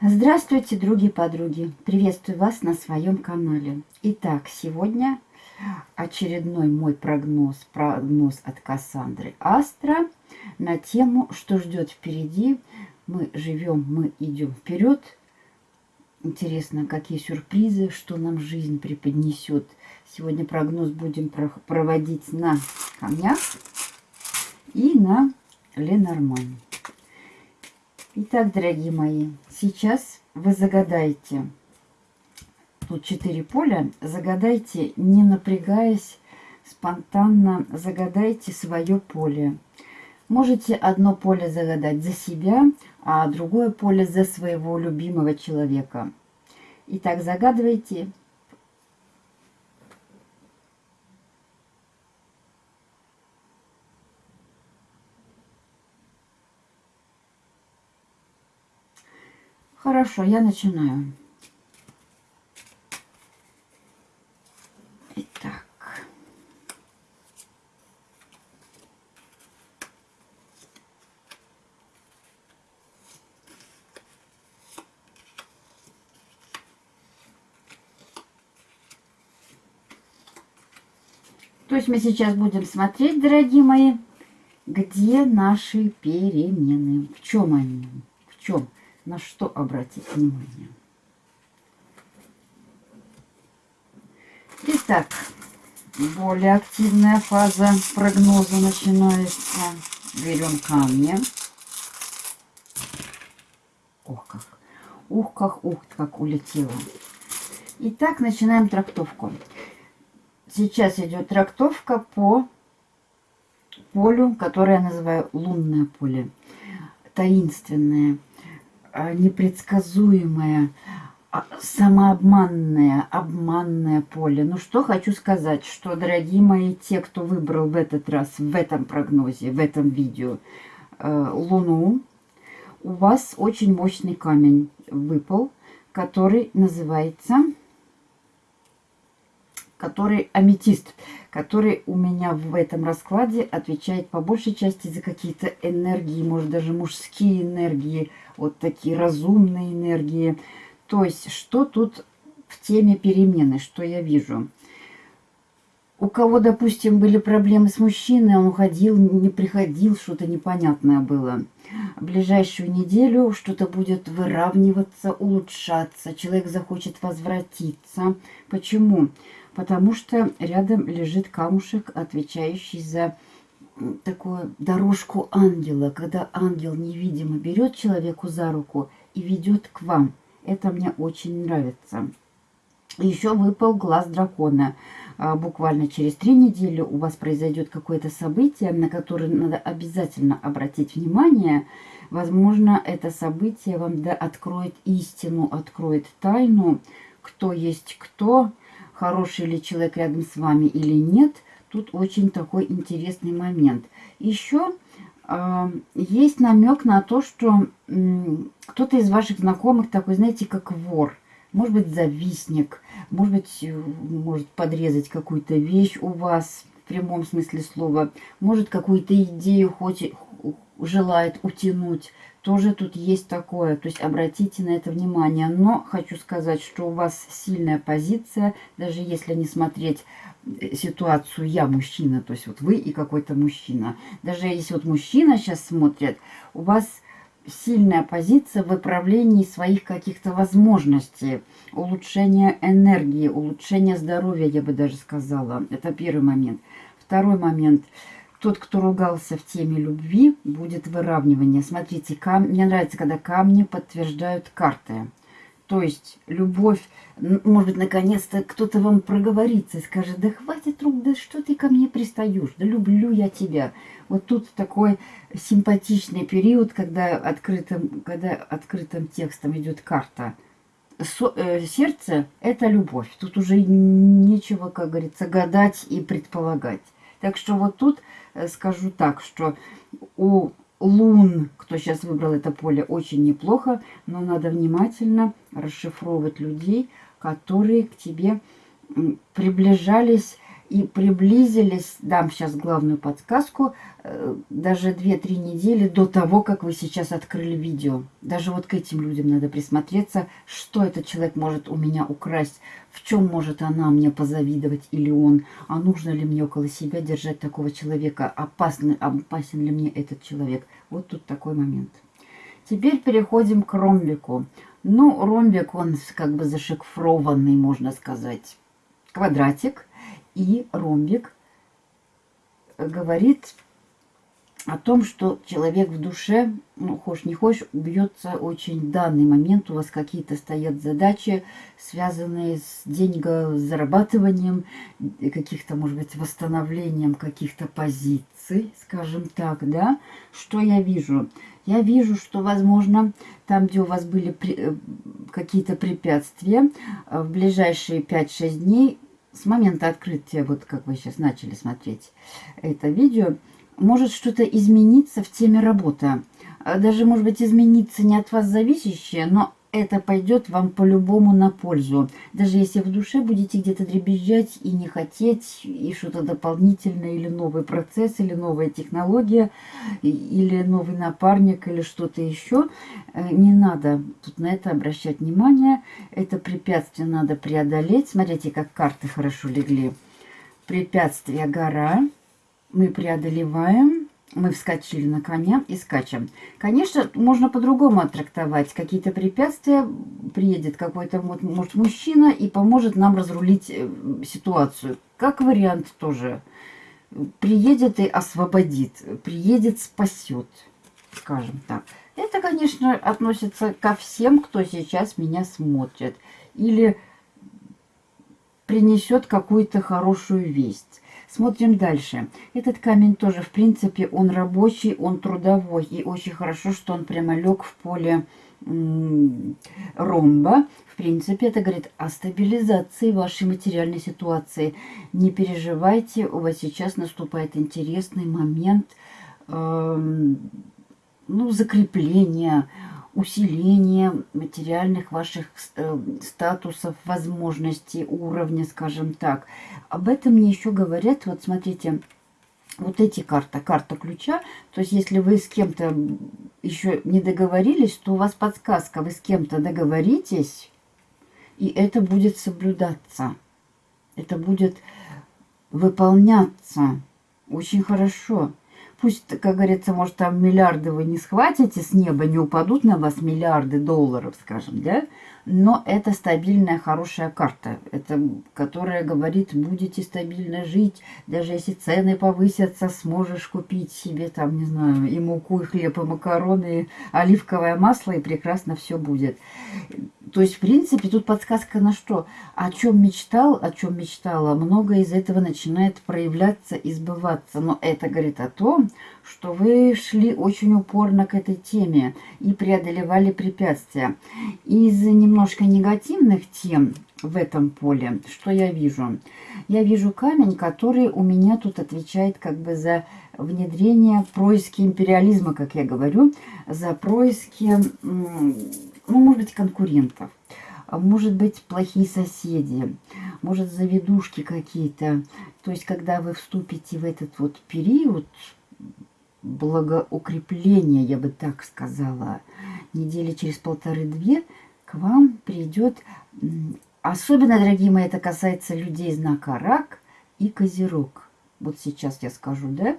Здравствуйте, други-подруги! Приветствую вас на своем канале. Итак, сегодня очередной мой прогноз, прогноз от Кассандры Астра на тему, что ждет впереди. Мы живем, мы идем вперед. Интересно, какие сюрпризы, что нам жизнь преподнесет. Сегодня прогноз будем проводить на камнях и на Ленормане. Итак, дорогие мои, сейчас вы загадаете, тут четыре поля, загадайте, не напрягаясь, спонтанно загадайте свое поле. Можете одно поле загадать за себя, а другое поле за своего любимого человека. Итак, загадывайте Хорошо, я начинаю. Итак. То есть мы сейчас будем смотреть, дорогие мои, где наши перемены, в чем они, в чем на что обратить внимание. Итак, более активная фаза прогноза начинается. Берем камни. Ох, как. Ух, как, ух, как улетело. Итак, начинаем трактовку. Сейчас идет трактовка по полю, которое я называю лунное поле. Таинственное а, непредсказуемое, а, самообманное, обманное поле. Ну что хочу сказать, что, дорогие мои, те, кто выбрал в этот раз, в этом прогнозе, в этом видео э, Луну, у вас очень мощный камень выпал, который называется который аметист, который у меня в этом раскладе отвечает по большей части за какие-то энергии, может даже мужские энергии, вот такие разумные энергии. То есть, что тут в теме перемены, что я вижу? У кого, допустим, были проблемы с мужчиной, он уходил, не приходил, что-то непонятное было. В ближайшую неделю что-то будет выравниваться, улучшаться, человек захочет возвратиться. Почему? Почему? Потому что рядом лежит камушек, отвечающий за такую дорожку ангела, когда ангел невидимо берет человеку за руку и ведет к вам. Это мне очень нравится. Еще выпал глаз дракона. А, буквально через три недели у вас произойдет какое-то событие, на которое надо обязательно обратить внимание. Возможно, это событие вам да, откроет истину, откроет тайну, кто есть кто, хороший ли человек рядом с вами или нет, тут очень такой интересный момент. Еще э, есть намек на то, что э, кто-то из ваших знакомых такой, знаете, как вор. Может быть, завистник, может быть, э, может подрезать какую-то вещь у вас в прямом смысле слова, может какую-то идею хоть желает утянуть тоже тут есть такое. То есть обратите на это внимание. Но хочу сказать, что у вас сильная позиция, даже если не смотреть э, ситуацию «я мужчина», то есть вот вы и какой-то мужчина. Даже если вот мужчина сейчас смотрит, у вас сильная позиция в выправлении своих каких-то возможностей, улучшения энергии, улучшения здоровья, я бы даже сказала. Это первый момент. Второй момент – тот, кто ругался в теме любви, будет выравнивание. Смотрите, кам... мне нравится, когда камни подтверждают карты. То есть любовь, может быть, наконец-то кто-то вам проговорится и скажет, да хватит рук, да что ты ко мне пристаешь, да люблю я тебя. Вот тут такой симпатичный период, когда открытым, когда открытым текстом идет карта. Со, э, сердце – это любовь. Тут уже нечего, как говорится, гадать и предполагать. Так что вот тут скажу так, что у лун, кто сейчас выбрал это поле, очень неплохо, но надо внимательно расшифровывать людей, которые к тебе приближались и приблизились, дам сейчас главную подсказку, э, даже 2-3 недели до того, как вы сейчас открыли видео. Даже вот к этим людям надо присмотреться, что этот человек может у меня украсть, чем может она мне позавидовать или он, а нужно ли мне около себя держать такого человека, опасный, опасен ли мне этот человек. Вот тут такой момент. Теперь переходим к ромбику. Ну, ромбик, он как бы зашифрованный, можно сказать, квадратик и ромбик говорит о том, что человек в душе, ну, хочешь не хочешь, бьется очень в данный момент. У вас какие-то стоят задачи, связанные с деньгозарабатыванием, каких-то, может быть, восстановлением каких-то позиций, скажем так, да. Что я вижу? Я вижу, что, возможно, там, где у вас были э, какие-то препятствия, э, в ближайшие 5-6 дней с момента открытия, вот как вы сейчас начали смотреть это видео, может что-то измениться в теме работы. А даже, может быть, измениться не от вас зависящее, но это пойдет вам по-любому на пользу. Даже если в душе будете где-то дребезжать и не хотеть, и что-то дополнительное, или новый процесс, или новая технология, или новый напарник, или что-то еще, э, не надо тут на это обращать внимание. Это препятствие надо преодолеть. Смотрите, как карты хорошо легли. Препятствие гора. Мы преодолеваем мы вскочили на коня и скачем. Конечно, можно по-другому оттрактовать. Какие-то препятствия, приедет какой-то, может, мужчина и поможет нам разрулить э, ситуацию. Как вариант тоже. Приедет и освободит, приедет, спасет, скажем так. Это, конечно, относится ко всем, кто сейчас меня смотрит. Или принесет какую-то хорошую весть. Смотрим дальше. Этот камень тоже, в принципе, он рабочий, он трудовой. И очень хорошо, что он прямо лег в поле ромба. В принципе, это говорит о стабилизации вашей материальной ситуации. Не переживайте, у вас сейчас наступает интересный момент э, ну, закрепления, усиление материальных ваших э, статусов, возможностей, уровня, скажем так. Об этом мне еще говорят, вот смотрите, вот эти карты, карта ключа. То есть, если вы с кем-то еще не договорились, то у вас подсказка, вы с кем-то договоритесь, и это будет соблюдаться. Это будет выполняться очень хорошо. Пусть, как говорится, может, там миллиарды вы не схватите с неба, не упадут на вас миллиарды долларов, скажем, да? Но это стабильная, хорошая карта, это, которая говорит, будете стабильно жить, даже если цены повысятся, сможешь купить себе, там, не знаю, и муку, и хлеб, и макароны, и оливковое масло, и прекрасно все будет. То есть, в принципе, тут подсказка на что? О чем мечтал, о чем мечтала, многое из этого начинает проявляться и сбываться. Но это говорит о том, что вы шли очень упорно к этой теме и преодолевали препятствия. Из немножко негативных тем в этом поле, что я вижу? Я вижу камень, который у меня тут отвечает как бы за внедрение происки империализма, как я говорю, за происки ну, может быть, конкурентов, может быть, плохие соседи, может, заведушки какие-то. То есть, когда вы вступите в этот вот период благоукрепления, я бы так сказала, недели через полторы-две, к вам придет, особенно, дорогие мои, это касается людей знака рак и козерог. Вот сейчас я скажу, да,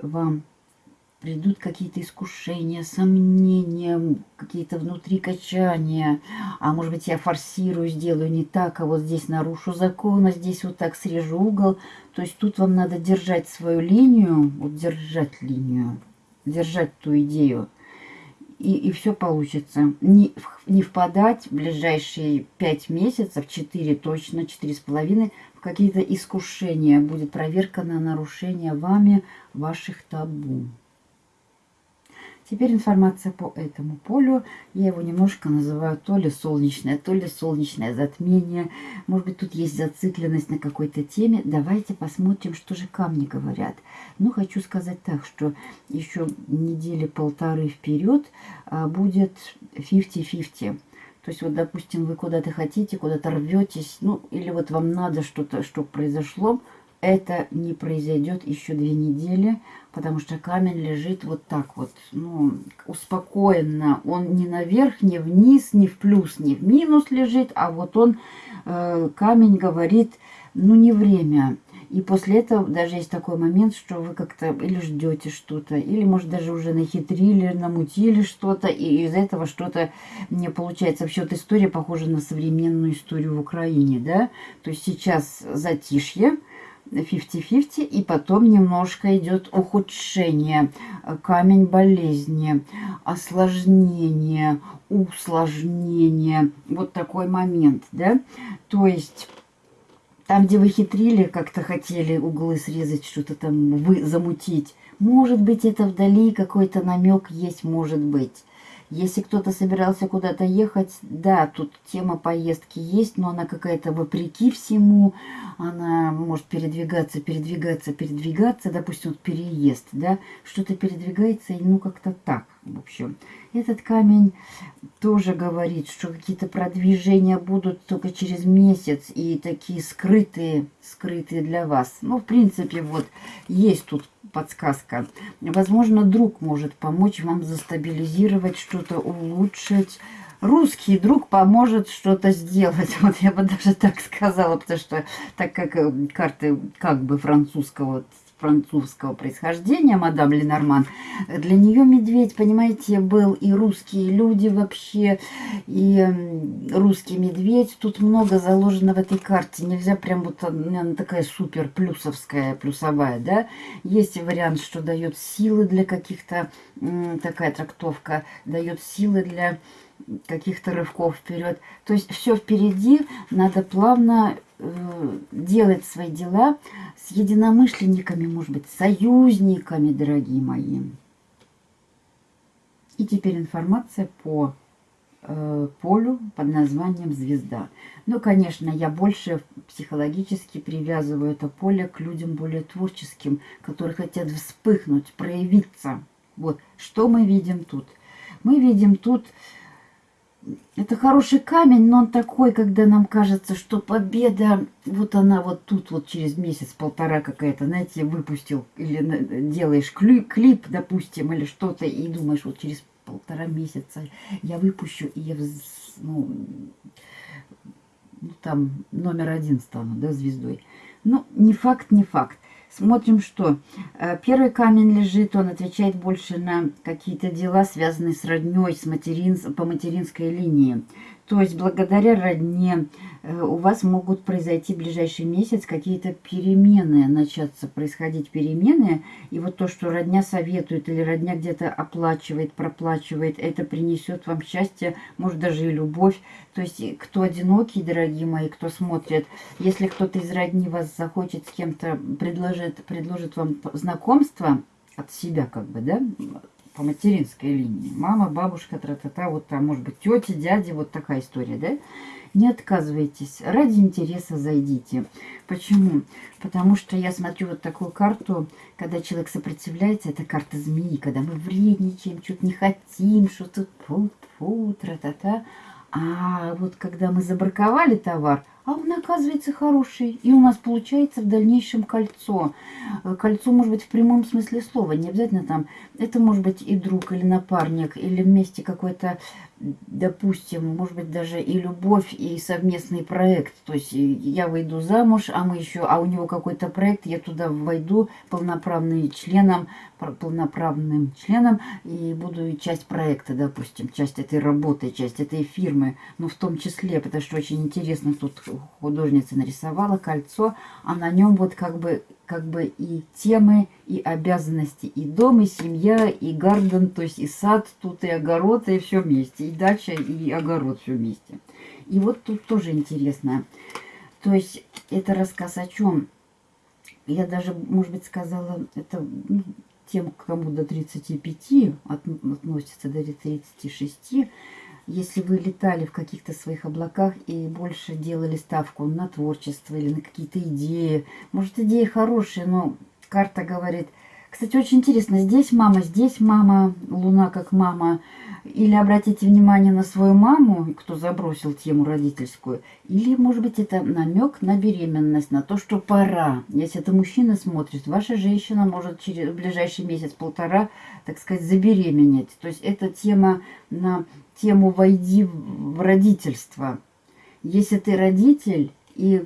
вам придут какие-то искушения, сомнения, какие-то внутри качания. А может быть, я форсирую, сделаю не так, а вот здесь нарушу закон, а здесь вот так срежу угол. То есть тут вам надо держать свою линию, вот держать линию, держать ту идею. И, и все получится. Не, не впадать в ближайшие пять месяцев, четыре точно, четыре с половиной, в какие-то искушения. Будет проверка на нарушение вами ваших табу. Теперь информация по этому полю. Я его немножко называю то ли солнечное, то ли солнечное затмение. Может быть, тут есть зацикленность на какой-то теме. Давайте посмотрим, что же камни говорят. Ну, хочу сказать так, что еще недели полторы вперед а, будет 50-50. То есть, вот, допустим, вы куда-то хотите, куда-то рветесь, ну, или вот вам надо что-то, что произошло, это не произойдет еще две недели, потому что камень лежит вот так вот, ну, успокоенно. Он не наверх, не вниз, не в плюс, не в минус лежит, а вот он, э, камень говорит, ну, не время. И после этого даже есть такой момент, что вы как-то или ждете что-то, или, может, даже уже нахитрили, намутили что-то, и из этого что-то не получается. Вообще, вот история похожа на современную историю в Украине, да? То есть сейчас затишье, 50-50, и потом немножко идет ухудшение, камень болезни, осложнение, усложнение. Вот такой момент, да? То есть... Там, где вы хитрили, как-то хотели углы срезать, что-то там вы замутить. Может быть, это вдали какой-то намек есть, может быть. Если кто-то собирался куда-то ехать, да, тут тема поездки есть, но она какая-то вопреки всему. Она может передвигаться, передвигаться, передвигаться. Допустим, вот переезд, да, что-то передвигается, и ну как-то так, в общем. Этот камень тоже говорит, что какие-то продвижения будут только через месяц и такие скрытые, скрытые для вас. Ну, в принципе, вот есть тут подсказка. Возможно, друг может помочь вам застабилизировать, что-то улучшить. Русский друг поможет что-то сделать. Вот я бы даже так сказала, потому что так как э, карты как бы французского французского происхождения, мадам Ленорман, для нее медведь, понимаете, был и русские люди вообще, и русский медведь. Тут много заложено в этой карте. Нельзя прям вот, она такая супер плюсовская, плюсовая, да. Есть вариант, что дает силы для каких-то, такая трактовка, дает силы для каких-то рывков вперед. То есть все впереди, надо плавно э, делать свои дела с единомышленниками, может быть, союзниками, дорогие мои. И теперь информация по э, полю под названием «Звезда». Ну, конечно, я больше психологически привязываю это поле к людям более творческим, которые хотят вспыхнуть, проявиться. Вот, что мы видим тут? Мы видим тут это хороший камень, но он такой, когда нам кажется, что победа, вот она вот тут вот через месяц-полтора какая-то, знаете, выпустил, или делаешь клип, клип допустим, или что-то, и думаешь, вот через полтора месяца я выпущу, и я, ну, ну там номер один стану, да, звездой. Ну, не факт, не факт. Смотрим, что э, первый камень лежит, он отвечает больше на какие-то дела, связанные с родней, с материн, по материнской линии. То есть благодаря родне э, у вас могут произойти в ближайший месяц какие-то перемены, начаться происходить перемены. И вот то, что родня советует или родня где-то оплачивает, проплачивает, это принесет вам счастье, может даже и любовь. То есть кто одинокий, дорогие мои, кто смотрит, если кто-то из родни вас захочет с кем-то предложит, предложит вам знакомство от себя как бы, да, по материнской линии. Мама, бабушка, тра-та-та, вот там, может быть, тети, дяди, вот такая история, да? Не отказывайтесь, ради интереса зайдите. Почему? Потому что я смотрю вот такую карту, когда человек сопротивляется, это карта змеи, когда мы вредничаем, что-то не хотим, что-то фу-фу, тра-та-та. А вот когда мы забраковали товар, а он оказывается хороший. И у нас получается в дальнейшем кольцо. Э, кольцо может быть в прямом смысле слова. Не обязательно там, это может быть и друг, или напарник, или вместе какой-то, допустим, может быть даже и любовь, и совместный проект. То есть я выйду замуж, а мы еще, а у него какой-то проект, я туда войду полноправным членом, полноправным членом и буду часть проекта, допустим, часть этой работы, часть этой фирмы, но в том числе, потому что очень интересно тут художница нарисовала кольцо, а на нем вот как бы, как бы и темы, и обязанности, и дом, и семья, и гарден, то есть и сад тут, и огород, и все вместе, и дача, и огород все вместе. И вот тут тоже интересно. То есть это рассказ о чем? Я даже, может быть, сказала, это ну, тем, кому до 35 от, относится до 36, если вы летали в каких-то своих облаках и больше делали ставку на творчество или на какие-то идеи, может, идеи хорошие, но карта говорит – кстати, очень интересно, здесь мама, здесь мама, Луна как мама. Или обратите внимание на свою маму, кто забросил тему родительскую. Или, может быть, это намек на беременность, на то, что пора. Если это мужчина смотрит, ваша женщина может через ближайший месяц-полтора, так сказать, забеременеть. То есть это тема на тему «Войди в родительство». Если ты родитель и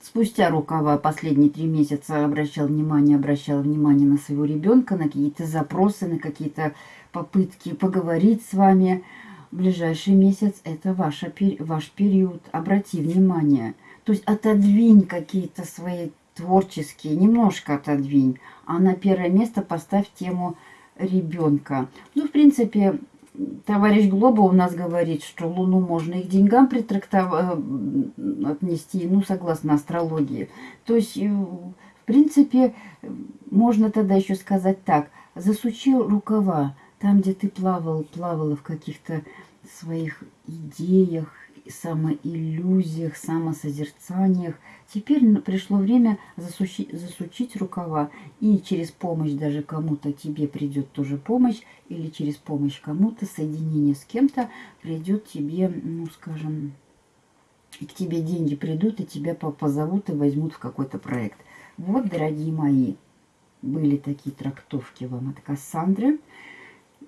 спустя рукава последние три месяца обращал внимание, обращал внимание на своего ребенка, на какие-то запросы, на какие-то попытки поговорить с вами. ближайший месяц это ваша, ваш период. Обрати внимание. То есть отодвинь какие-то свои творческие, немножко отодвинь, а на первое место поставь тему ребенка. Ну, в принципе, товарищ Глоба у нас говорит, что Луну можно и к деньгам притрактовать, э, отнести, ну, согласно астрологии. То есть, э, в принципе, можно тогда еще сказать так, засучи рукава, там, где ты плавал, плавала в каких-то своих идеях, самоиллюзиях, самосозерцаниях. Теперь пришло время засучить, засучить рукава. И через помощь даже кому-то тебе придет тоже помощь. Или через помощь кому-то, соединение с кем-то придет тебе, ну скажем, к тебе деньги придут, и тебя позовут и возьмут в какой-то проект. Вот, дорогие мои, были такие трактовки вам от Кассандры.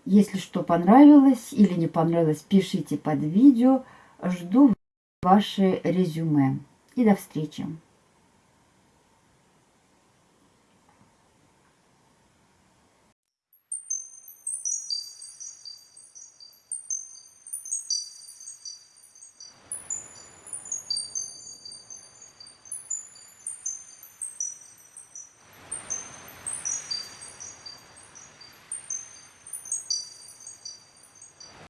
Если что понравилось или не понравилось, пишите под видео. Жду ваше резюме. И до встречи.